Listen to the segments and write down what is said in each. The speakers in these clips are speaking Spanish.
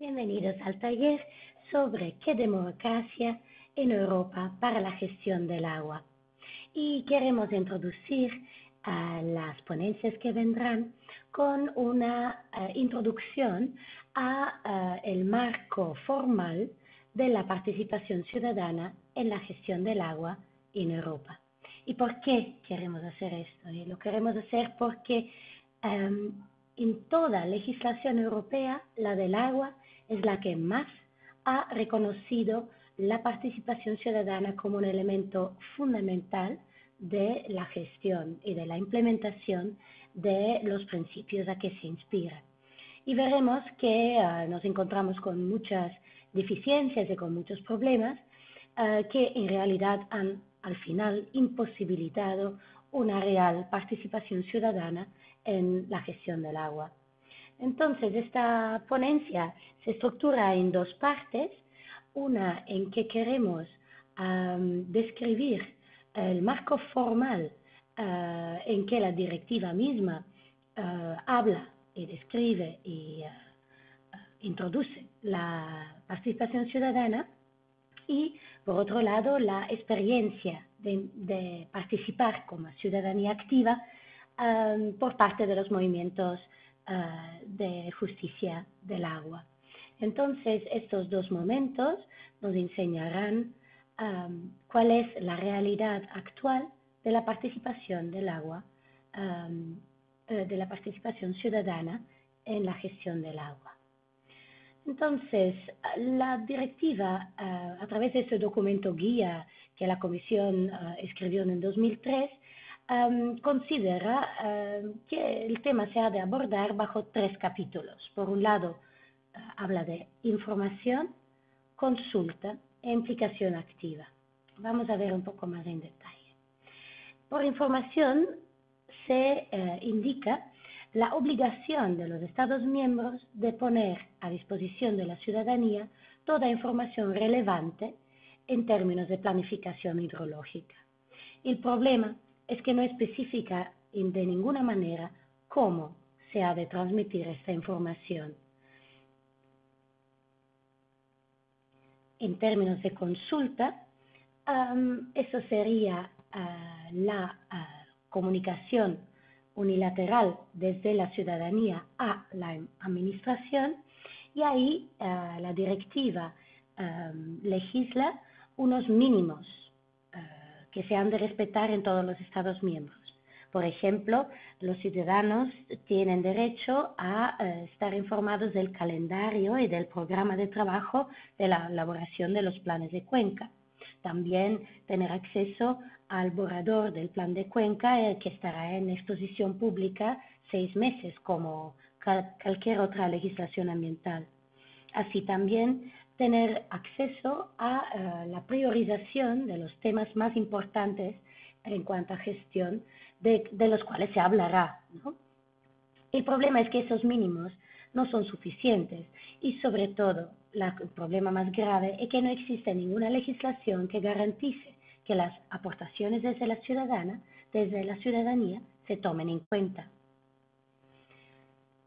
Bienvenidos al taller sobre qué democracia en Europa para la gestión del agua. Y queremos introducir a las ponencias que vendrán con una eh, introducción a eh, el marco formal de la participación ciudadana en la gestión del agua en Europa. ¿Y por qué queremos hacer esto? Y lo queremos hacer porque em, en toda legislación europea la del agua es la que más ha reconocido la participación ciudadana como un elemento fundamental de la gestión y de la implementación de los principios a que se inspira. Y veremos que ah, nos encontramos con muchas deficiencias y con muchos problemas ah, que en realidad han al final imposibilitado una real participación ciudadana en la gestión del agua. Entonces, esta ponencia se estructura en dos partes, una en que queremos describir el marco formal ah, en que la directiva misma ah, habla y describe y introduce la participación ciudadana y, por otro lado, la experiencia de, participar como ciudadanía activa por parte de los movimientos Ah, de justicia del agua. Entonces, estos dos momentos nos enseñarán cuál es la realidad actual de la participación del agua, eh, de la participación ciudadana en la gestión del agua. Entonces, la directiva, ah, a través de ese documento guía que la Comisión ah, escribió en 2003, considera que el tema se ha de abordar bajo tres capítulos. Por un lado, ah, habla de información, consulta e implicación activa. Vamos a ver un poco más en detalle. Por información se eh, indica la obligación de los Estados miembros de poner a disposición de la ciudadanía toda información relevante en términos de planificación hidrológica. El problema es que no especifica de ninguna manera cómo se ha de transmitir esta información. En términos de consulta, eso sería ah, la ah, comunicación unilateral desde la ciudadanía a la administración y ahí ah, la directiva legisla unos mínimos que se han de respetar en todos los Estados miembros. Por ejemplo, los ciudadanos tienen derecho a eh, estar informados del calendario y del programa de trabajo de la elaboración de los planes de cuenca. También tener acceso al borrador del plan de cuenca eh, que estará en exposición pública seis meses, como cualquier otra legislación ambiental. Así también tener acceso a eh, la priorización de los temas más importantes en cuanto a gestión de, los cuales se hablará. El problema es que esos mínimos no son suficientes y sobre todo el problema más grave es que no existe ninguna legislación que garantice que las aportaciones desde la ciudadana, desde la ciudadanía, se tomen en cuenta.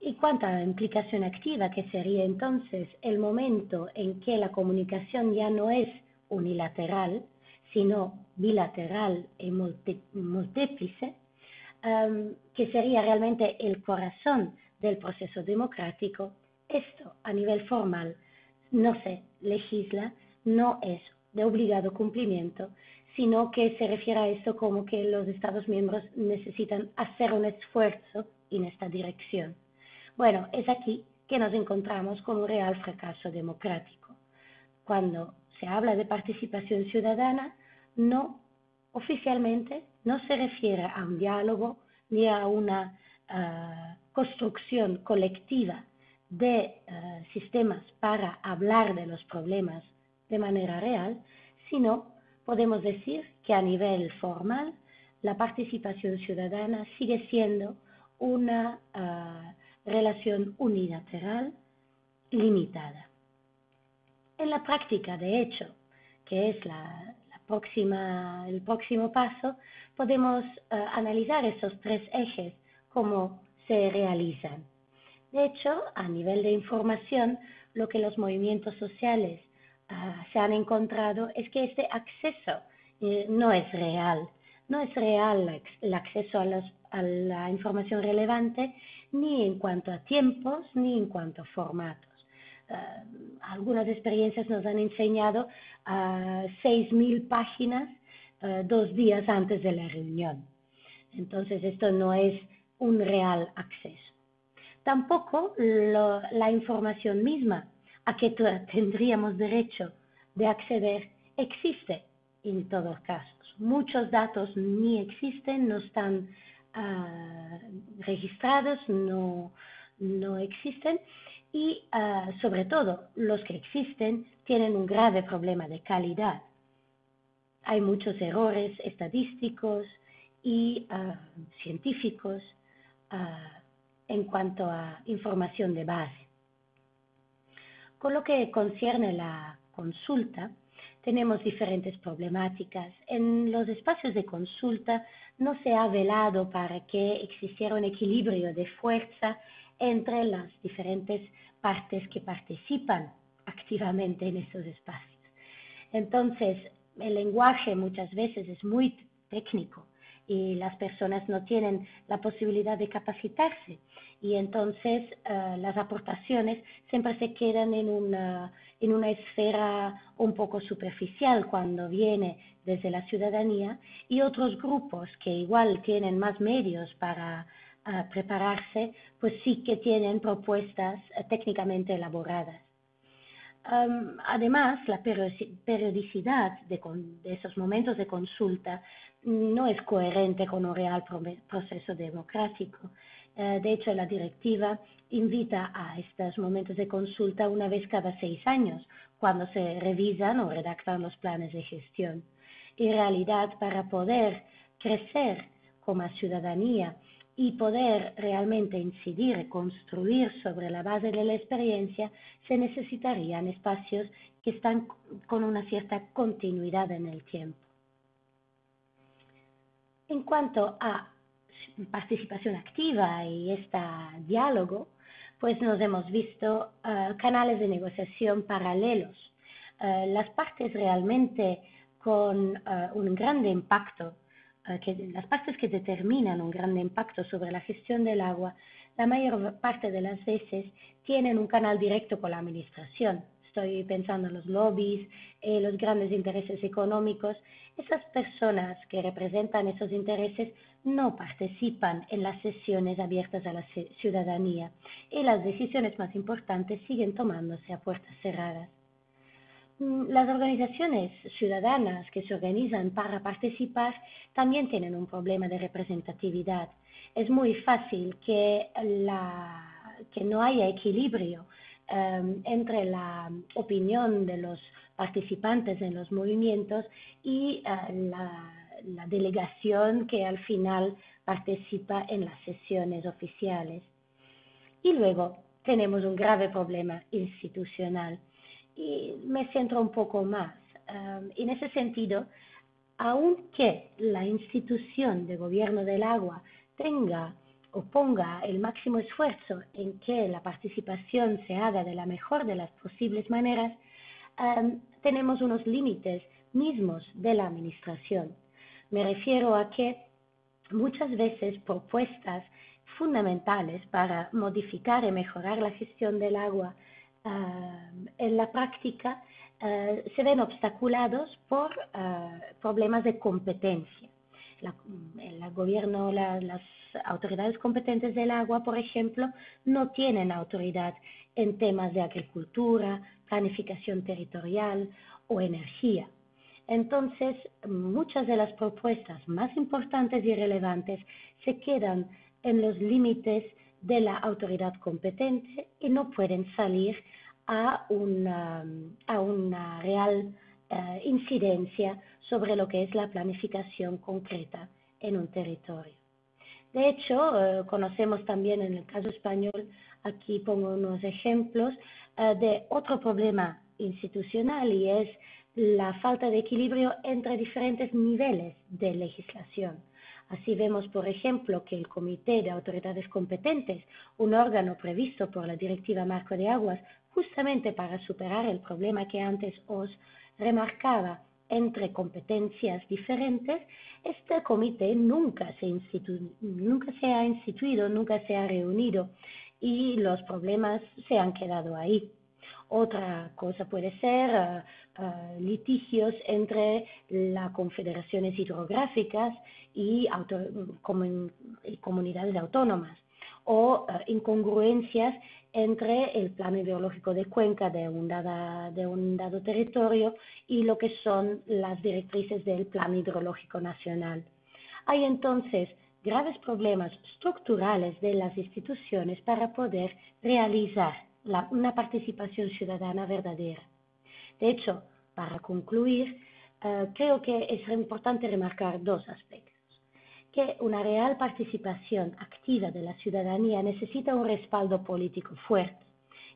Y cuanto a la implicación activa, que sería entonces el momento en que la comunicación ya no es unilateral, sino bilateral y multíplice, que sería realmente el corazón del proceso democrático, esto a nivel formal no se legisla, no es de obligado cumplimiento, sino que se refiere a esto como que los Estados miembros necesitan hacer un esfuerzo en esta dirección. Bueno, es aquí que nos encontramos con un real fracaso democrático. Cuando se habla de participación ciudadana, no oficialmente no se refiere a un diálogo ni a una ah, construcción colectiva de ah, sistemas para hablar de los problemas de manera real, sino podemos decir que a nivel formal la participación ciudadana sigue siendo una ah, relación unilateral limitada. En la práctica, de hecho, que es la, próxima, el próximo paso, podemos eh, analizar esos tres ejes, cómo se realizan. De hecho, a nivel de información, lo que los movimientos sociales ah, se han encontrado es que este acceso eh, no es real. No es real el acceso a, la información relevante ni en cuanto a tiempos ni en cuanto a formatos. Ah, algunas experiencias nos han enseñado a 6.000 páginas ah, dos días antes de la reunión. Entonces, esto no es un real acceso. Tampoco la información misma a que tendríamos derecho de acceder existe en todos casos. Muchos datos ni existen, no están ah, registrados, no, no, existen y ah, sobre todo los que existen tienen un grave problema de calidad. Hay muchos errores estadísticos y ah, científicos en cuanto a información de base. Con lo que concierne la consulta, tenemos diferentes problemáticas. En los espacios de consulta no se ha velado para que existiera un equilibrio de fuerza entre las diferentes partes que participan activamente en esos espacios. Entonces, el lenguaje muchas veces es muy técnico y las personas no tienen la posibilidad de capacitarse y entonces eh, las aportaciones siempre se quedan en una, en una esfera un poco superficial cuando viene desde la ciudadanía y otros grupos que igual tienen más medios para eh, prepararse, pues sí que tienen propuestas eh, técnicamente elaboradas. además, la periodicidad de, esos momentos de consulta no es coherente con un real proceso democrático. Eh, de hecho, la directiva invita a estos momentos de consulta una vez cada seis años, cuando se revisan o redactan los planes de gestión. En realidad, para poder crecer como ciudadanía y poder realmente incidir y construir sobre la base de la experiencia, se necesitarían espacios que están con una cierta continuidad en el tiempo. En cuanto a participación activa y este diálogo, pues nos hemos visto uh, canales de negociación paralelos. Uh, las partes realmente con uh, un gran impacto, que, las partes que determinan un gran impacto sobre la gestión del agua, la mayor parte de las veces tienen un canal directo con la administración. Estoy pensando en los lobbies, eh, los grandes intereses económicos. Esas personas que representan esos intereses no participan en las sesiones abiertas a la ciudadanía y las decisiones más importantes siguen tomándose a puertas cerradas. Mm, las organizaciones ciudadanas que se organizan para participar también tienen un problema de representatividad. Es muy fácil que, que no haya equilibrio em, entre la opinión de los participantes en los movimientos y eh, la la delegación que al final participa en las sesiones oficiales. Y luego tenemos un grave problema institucional. Y me centro un poco más. Um, en ese sentido, aunque la institución de gobierno del agua tenga o ponga el máximo esfuerzo en que la participación se haga de la mejor de las posibles maneras, tenemos unos límites mismos de la administración. Me refiero a que muchas veces propuestas fundamentales para modificar y mejorar la gestión del agua ah, en la práctica ah, se ven obstaculados por ah, problemas de competencia. Gobierno, las autoridades competentes del agua, por ejemplo, no tienen autoridad en temas de agricultura, planificación territorial o energía. Entonces, muchas de las propuestas más importantes y relevantes se quedan en los límites de la autoridad competente y no pueden salir a una, real eh, incidencia sobre lo que es la planificación concreta en un territorio. De hecho, eh, conocemos también en el caso español, aquí pongo unos ejemplos, eh, de otro problema institucional y es la falta de equilibrio entre diferentes niveles de legislación. Así vemos, por ejemplo, que el Comité de Autoridades Competentes, un órgano previsto por la Directiva Marco de Aguas, justamente para superar el problema que antes os remarcaba entre competencias diferentes, este comité nunca se, nunca se ha instituido, nunca se ha reunido y los problemas se han quedado ahí. Otra cosa puede ser eh, eh, litigios entre las confederaciones hidrográficas y, comunidades autónomas o eh, incongruencias entre el plano ideológico de Cuenca de un, de un dado territorio y lo que son las directrices del plan hidrológico nacional. Hay entonces graves problemas estructurales de las instituciones para poder realizar una participación ciudadana verdadera. De hecho, para concluir, eh, creo que es importante remarcar dos aspectos. Que una real participación activa de la ciudadanía necesita un respaldo político fuerte.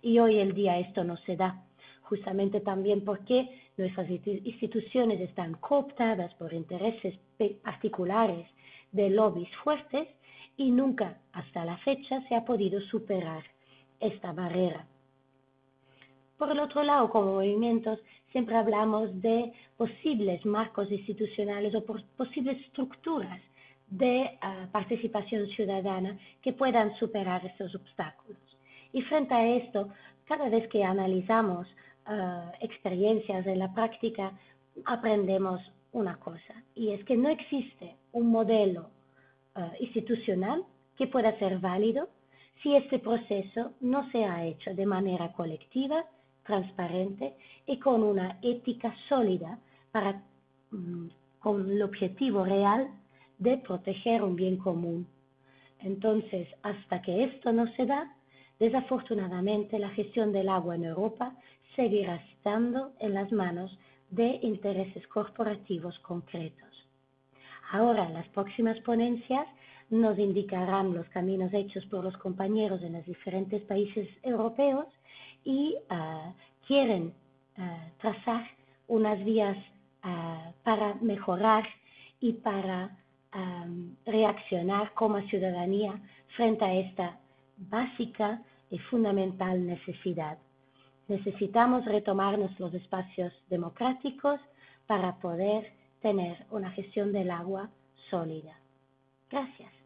Y hoy el día esto no se da, justamente también porque nuestras instituciones están cooptadas por intereses particulares de lobbies fuertes y nunca hasta la fecha se ha podido superar esta barrera. Por el otro lado, como movimientos, siempre hablamos de posibles marcos institucionales o posibles estructuras de ah, participación ciudadana que puedan superar estos obstáculos. Y frente a esto, cada vez que analizamos ah, experiencias en la práctica, aprendemos una cosa, y es que no existe un modelo ah, institucional que pueda ser válido si este proceso no se ha hecho de manera colectiva, transparente y con una ética sólida para, mm, con el objetivo real de proteger un bien común. Entonces, hasta que esto no se da, desafortunadamente la gestión del agua en Europa seguirá estando en las manos de intereses corporativos concretos. Ahora, las próximas ponencias nos indicarán los caminos hechos por los compañeros en los diferentes países europeos y ah, quieren ah, trazar unas vías ah, para mejorar y para reaccionar como ciudadanía frente a esta básica y fundamental necesidad. Necesitamos retomar nuestros espacios democráticos para poder tener una gestión del agua sólida. Gracias.